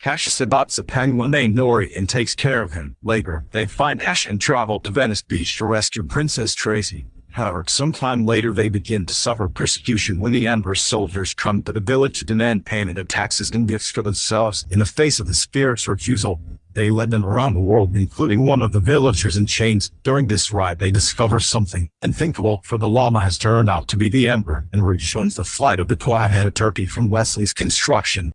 Cash adopts a penguin named Nori and takes care of him. Later, they find Ash and travel to Venice Beach to rescue Princess Tracy. However, sometime later they begin to suffer persecution when the emperor's soldiers come to the village to demand payment of taxes and gifts for themselves in the face of the spirit's refusal. They led them around the world, including one of the villagers in chains. During this ride, they discover something unthinkable, for the llama has turned out to be the emperor, and rejoins the flight of the Twilight turkey from Wesley's construction.